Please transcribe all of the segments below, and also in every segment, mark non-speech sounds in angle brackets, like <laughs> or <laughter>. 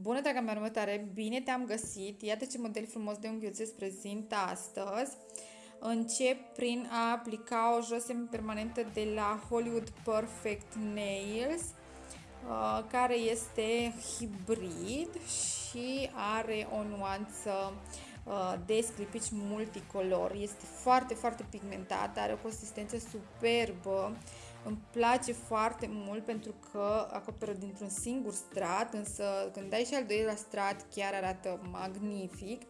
Bună, draga mea următoare! Bine te-am găsit! Iată ce model frumos de unghiuțe îți prezint astăzi. Încep prin a aplica o jos permanentă de la Hollywood Perfect Nails, uh, care este hibrid și are o nuanță uh, de sclipici multicolor. Este foarte, foarte pigmentat, are o consistență superbă îmi place foarte mult pentru că acoperă dintr-un singur strat, însă când dai și al doilea strat chiar arată magnific.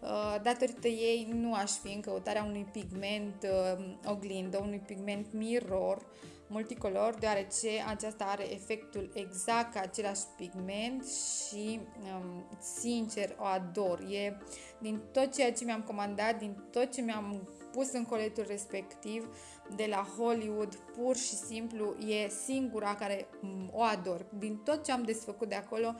Uh, datorită ei nu aș fi în căutarea unui pigment uh, oglindă, unui pigment mirror multicolor, deoarece aceasta are efectul exact ca același pigment și um, sincer o ador. E din tot ceea ce mi-am comandat, din tot ce mi-am pus în coletul respectiv de la Hollywood, pur și simplu e singura care o ador. Din tot ce am desfăcut de acolo,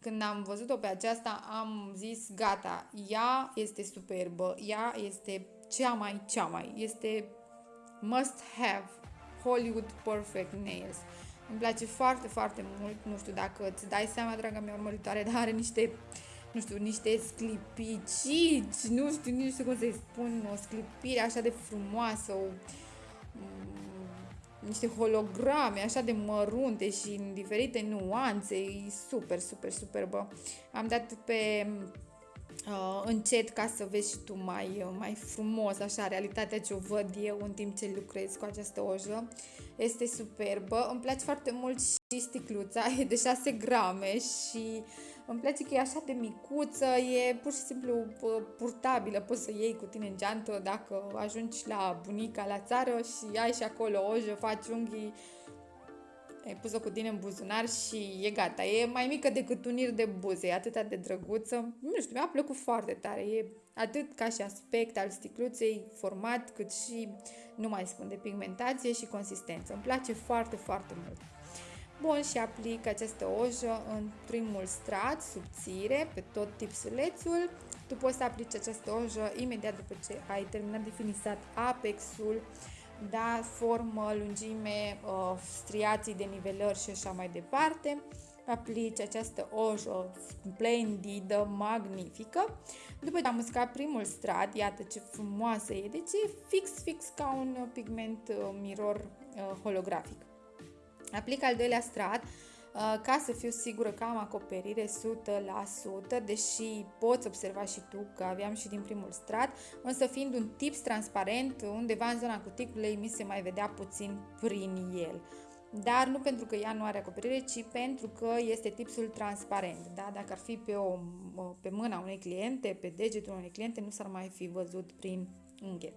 când am văzut-o pe aceasta, am zis gata, ea este superbă, ea este cea mai, cea mai, este must have Hollywood Perfect Nails. Îmi place foarte, foarte mult, nu știu dacă îți dai seama, draga mea urmăritoare, <laughs> dar are niște nu știu, niște sclipicici, nu știu, nu știu cum să-i spun, o sclipire așa de frumoasă, o, mm, niște holograme așa de mărunte și în diferite nuanțe, e super, super, superbă. Am dat pe uh, încet ca să vezi și tu mai, uh, mai frumos, așa, realitatea ce o văd eu în timp ce lucrez cu această ojă. Este superbă. Îmi place foarte mult și sticluța, <laughs> e de 6 grame și îmi place că e așa de micuță, e pur și simplu purtabilă, poți să iei cu tine în geantă dacă ajungi la bunica la țară și ai și acolo ojă, faci unghii, ai pus-o cu tine în buzunar și e gata. E mai mică decât un ir de buze, e atât de drăguță. Nu știu, mi-a plăcut foarte tare. E atât ca și aspect al sticluței, format, cât și, nu mai spun, de pigmentație și consistență. Îmi place foarte, foarte mult. Bun, și aplic această ojă în primul strat, subțire, pe tot tipsulețul. Tu poți să aplici această ojă imediat după ce ai terminat de finisat apexul, da, formă, lungime, uh, striații de nivelări și așa mai departe. Aplici această ojă splendidă, magnifică. După ce am uscat primul strat, iată ce frumoasă e, deci e fix, fix ca un pigment uh, mirror uh, holografic. Aplic al doilea strat uh, ca să fiu sigură că am acoperire 100%, deși poți observa și tu că aveam și din primul strat, însă fiind un tips transparent, undeva în zona cuticulei mi se mai vedea puțin prin el. Dar nu pentru că ea nu are acoperire, ci pentru că este tipsul transparent. Da? Dacă ar fi pe, o, pe mâna unei cliente, pe degetul unei cliente, nu s-ar mai fi văzut prin unghie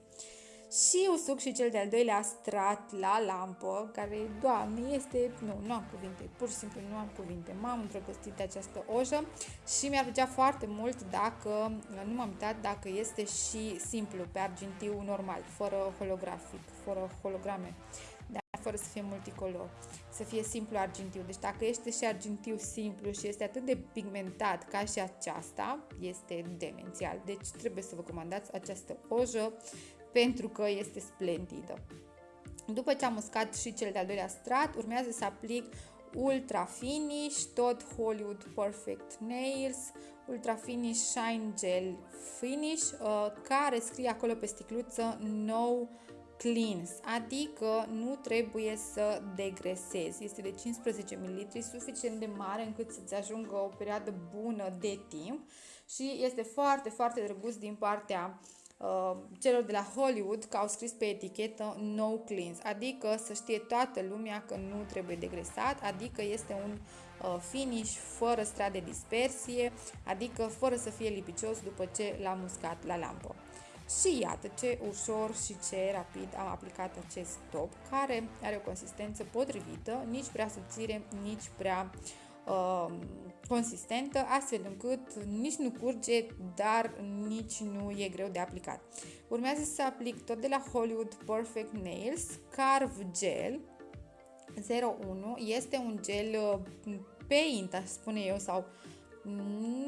și usuc și cel de-al doilea strat la lampă, care, doamne, este, nu, nu am cuvinte, pur și simplu nu am cuvinte. M-am îndrăgostit de această ojă și mi-ar plăcea foarte mult dacă, nu m-am uitat, dacă este și simplu, pe argintiu normal, fără holografic, fără holograme, dar fără să fie multicolor, să fie simplu argintiu. Deci dacă este și argintiu simplu și este atât de pigmentat ca și aceasta, este demențial. Deci trebuie să vă comandați această ojă pentru că este splendidă. După ce am uscat și cel de-al doilea strat, urmează să aplic Ultra Finish, tot Hollywood Perfect Nails, Ultra Finish Shine Gel Finish, uh, care scrie acolo pe sticluță No Cleans, adică nu trebuie să degresezi. Este de 15 ml, suficient de mare încât să-ți ajungă o perioadă bună de timp și este foarte, foarte drăguț din partea uh, Uh, celor de la Hollywood că au scris pe etichetă no cleans, adică să știe toată lumea că nu trebuie degresat, adică este un uh, finish fără strat de dispersie, adică fără să fie lipicios după ce l-am uscat la lampă. Și iată ce ușor și ce rapid am aplicat acest top, care are o consistență potrivită, nici prea subțire, nici prea uh, consistentă, astfel încât nici nu curge, dar nici nu e greu de aplicat. Urmează să aplic tot de la Hollywood Perfect Nails Carve Gel 01. Este un gel uh, paint, aș spune eu, sau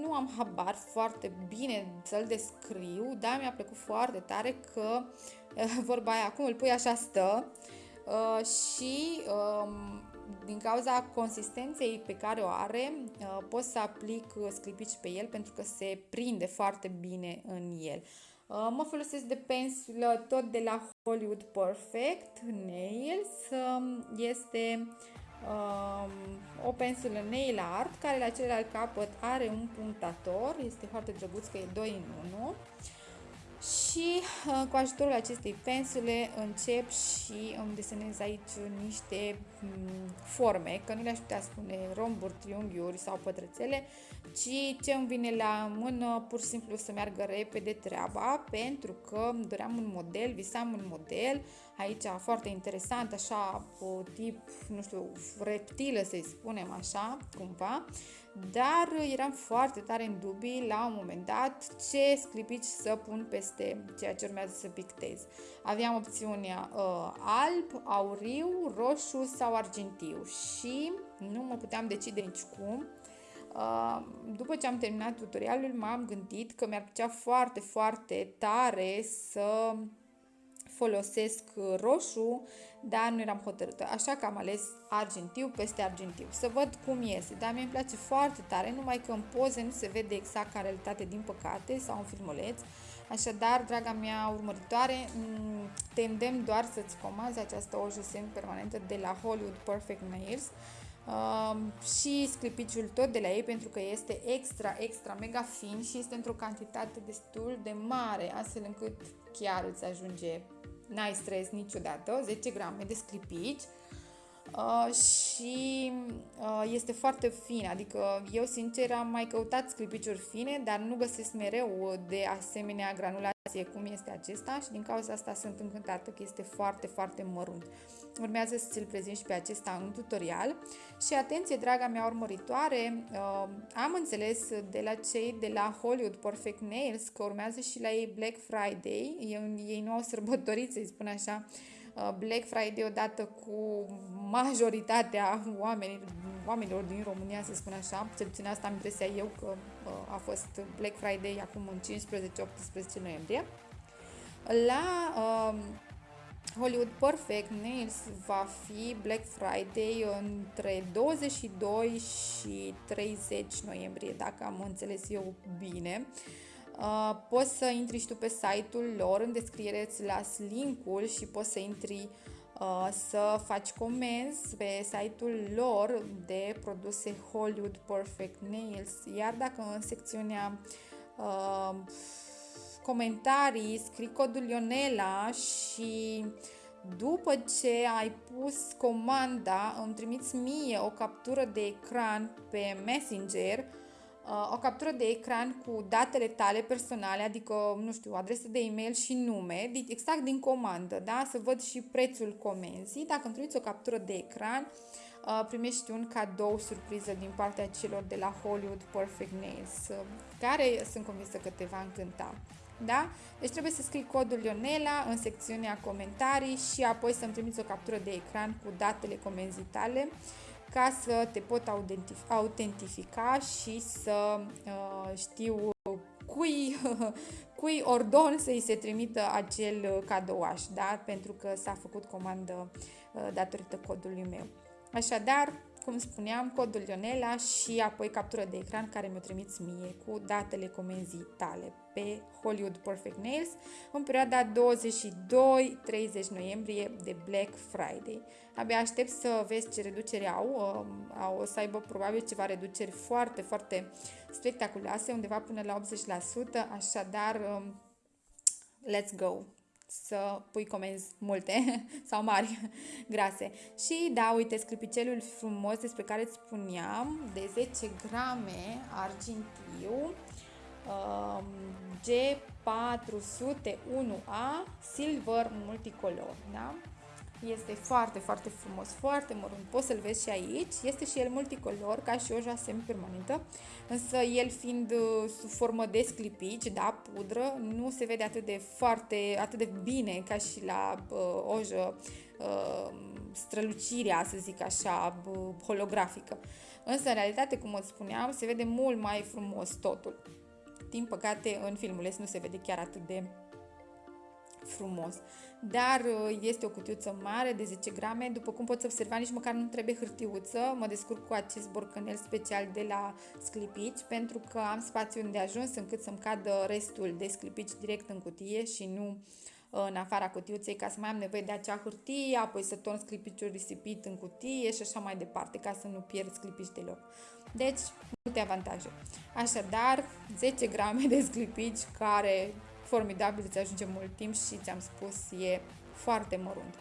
nu am habar foarte bine să-l descriu, dar mi-a plăcut foarte tare că uh, vorba aia, acum îl pui așa stă uh, și um, din cauza consistenței pe care o are, uh, pot să aplic sclipici pe el pentru că se prinde foarte bine în el. Uh, mă folosesc de pensulă tot de la Hollywood Perfect Nails. Um, este um, o pensulă nail art care la celălalt capăt are un punctator. Este foarte drăguț că e 2 în 1 și uh, cu ajutorul acestei pensule încep și îmi desenez aici niște mm, forme, că nu le-aș putea spune romburi, triunghiuri sau pătrățele, ci ce îmi vine la mână pur și simplu să meargă repede treaba, pentru că doream un model, visam un model, aici foarte interesant, așa, o tip, nu știu, reptilă să-i spunem așa, cumva, dar eram foarte tare în dubii la un moment dat ce sclipici să pun peste ceea ce urmează să pictez. Aveam opțiunea uh, alb, auriu, roșu sau argintiu și nu mă puteam decide nici cum. Uh, după ce am terminat tutorialul, m-am gândit că mi-ar plăcea foarte, foarte tare să folosesc roșu, dar nu eram hotărâtă, așa că am ales argintiu peste argintiu, să văd cum iese, dar mi-e place foarte tare, numai că în poze nu se vede exact ca realitate din păcate sau în filmuleț, Așadar, draga mea urmăritoare, te îndemn doar să-ți comanzi această ojă permanentă de la Hollywood Perfect Nails uh, și sclipiciul tot de la ei pentru că este extra, extra mega fin și este într-o cantitate destul de mare, astfel încât chiar îți ajunge n-ai stres niciodată, 10 grame de sclipici uh, și uh, este foarte fin, adică eu sincer am mai căutat sclipiciuri fine, dar nu găsesc mereu de asemenea granulație cum este acesta și din cauza asta sunt încântată că este foarte, foarte mărunt. Urmează să ți-l prezint și pe acesta în tutorial și atenție, draga mea urmăritoare, uh, am înțeles de la cei de la Hollywood Perfect Nails că urmează și la ei Black Friday, ei, ei nu au sărbătorit, să-i spun așa, uh, Black Friday odată cu majoritatea oamenilor, oamenilor din România, să spun așa, cel puțin asta am impresia eu că uh, a fost Black Friday acum în 15-18 noiembrie. La uh, Hollywood Perfect Nails va fi Black Friday între 22 și 30 noiembrie, dacă am înțeles eu bine. Uh, poți să intri și tu pe site-ul lor, în descriere îți las linkul și poți să intri uh, să faci comenzi pe site-ul lor de produse Hollywood Perfect Nails, iar dacă în secțiunea uh, comentarii, scrii codul Ionela și după ce ai pus comanda, îmi trimiți mie o captură de ecran pe Messenger, uh, o captură de ecran cu datele tale personale, adică, nu știu, adresă de e-mail și nume, exact din comandă, da? Să văd și prețul comenzii. Dacă îmi trimiți o captură de ecran, uh, primești un cadou surpriză din partea celor de la Hollywood Perfect Nails, uh, care sunt convinsă că te va încânta. Da? Deci trebuie să scrii codul Ionela în secțiunea comentarii și apoi să-mi trimiți o captură de ecran cu datele comenzii tale ca să te pot autentifica și să uh, știu cui, <laughs> cui ordon să-i se trimită acel cadouaș, da? pentru că s-a făcut comandă uh, datorită codului meu. Așadar, cum spuneam, codul Ionela și apoi captură de ecran care mi-o trimiți mie cu datele comenzii tale pe Hollywood Perfect Nails în perioada 22-30 noiembrie de Black Friday. Abia aștept să vezi ce reducere au. Um, au o să aibă probabil ceva reduceri foarte, foarte spectaculoase, undeva până la 80%, așadar um, let's go! Să pui comenzi multe <laughs> sau mari, <laughs> grase. Și da, uite, sclipicelul frumos despre care îți spuneam, de 10 grame argintiu, um, G401A Silver Multicolor, da? Este foarte, foarte frumos, foarte mărunt. Poți să-l vezi și aici. Este și el multicolor, ca și oja semi-permanentă, însă el fiind uh, sub formă de sclipici, da, pudră, nu se vede atât de foarte, atât de bine ca și la uh, ojă uh, strălucirea, să zic așa, uh, holografică. Însă, în realitate, cum îți spuneam, se vede mult mai frumos totul. Din păcate, în filmuleț nu se vede chiar atât de frumos. Dar uh, este o cutiuță mare de 10 grame, după cum poți observa, nici măcar nu trebuie hârtiuță, mă descurc cu acest borcanel special de la sclipici, pentru că am spațiu unde ajuns încât să-mi cadă restul de sclipici direct în cutie și nu în afara cutiuței ca să mai am nevoie de acea hârtie, apoi să torn sclipiciul risipit în cutie și așa mai departe, ca să nu pierd sclipici deloc. Deci, multe avantaje. Așadar, 10 grame de sclipici care formidabil îți ajunge mult timp și ți-am spus, e foarte mărunt.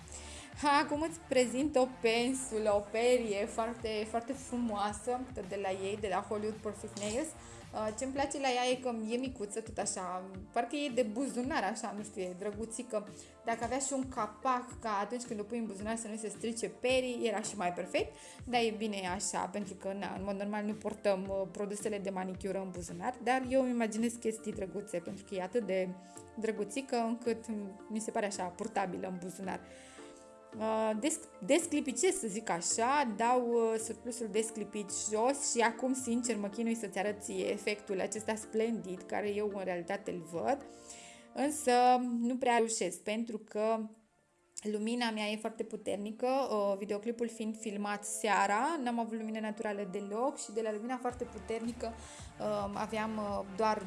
Acum îți prezint o pensulă, o perie foarte, foarte frumoasă de la ei, de la Hollywood Perfect Nails. Uh, ce-mi place la ea e că e micuță, tot așa, parcă e de buzunar, așa, nu știu, e drăguțică. Dacă avea și un capac, ca atunci când o pui în buzunar să nu se strice perii, era și mai perfect, dar e bine așa, pentru că na, în mod normal nu portăm uh, produsele de manicură în buzunar, dar eu îmi imaginez chestii drăguțe, pentru că e atât de drăguțică încât mi se pare așa purtabilă în buzunar. Uh, desclipicesc, să zic așa, dau uh, surplusul desclipit jos și acum, sincer, mă chinui să-ți arăt ție efectul acesta splendid, care eu în realitate îl văd, însă nu prea reușesc, pentru că lumina mea e foarte puternică, uh, videoclipul fiind filmat seara, n-am avut lumină naturală deloc și de la lumina foarte puternică aveam doar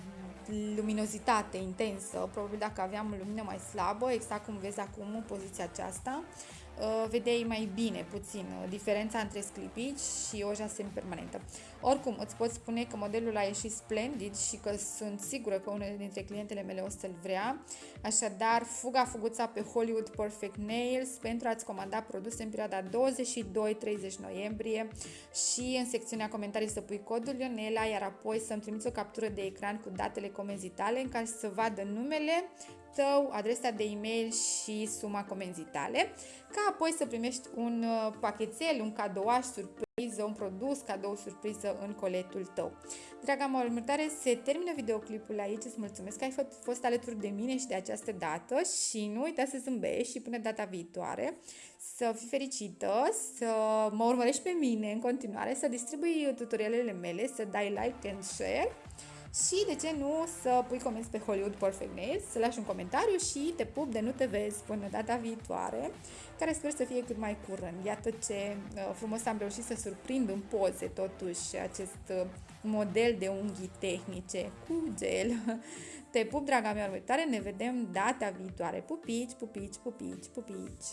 luminozitate intensă, probabil dacă aveam lumină mai slabă, exact cum vezi acum în poziția aceasta, Uh, vedeai mai bine puțin uh, diferența între sclipici și oja semipermanentă. Oricum, îți pot spune că modelul a ieșit splendid și că sunt sigură că unele dintre clientele mele o să-l vrea. Așadar, fuga fuguța pe Hollywood Perfect Nails pentru a-ți comanda produse în perioada 22-30 noiembrie și în secțiunea comentarii să pui codul Ionela, iar apoi să-mi trimiți o captură de ecran cu datele comenzii tale în care să vadă numele, tău, adresa de e-mail și suma comenzii tale, ca apoi să primești un uh, pachetel, un cadouaș surpriză, un produs cadou surpriză în coletul tău. Draga mă următoare, se termină videoclipul aici, îți mulțumesc că ai fost alături de mine și de această dată și nu uita să zâmbești și până data viitoare să fii fericită, să mă urmărești pe mine în continuare, să distribui tutorialele mele, să dai like and share și de ce nu să pui comenzi pe Hollywood Perfect Nails, să lași un comentariu și te pup de nu te vezi până data viitoare, care sper să fie cât mai curând. Iată ce uh, frumos am reușit să surprind în poze totuși acest uh, model de unghii tehnice cu gel. Te pup, draga mea următoare, ne vedem data viitoare. Pupici, pupici, pupici, pupici!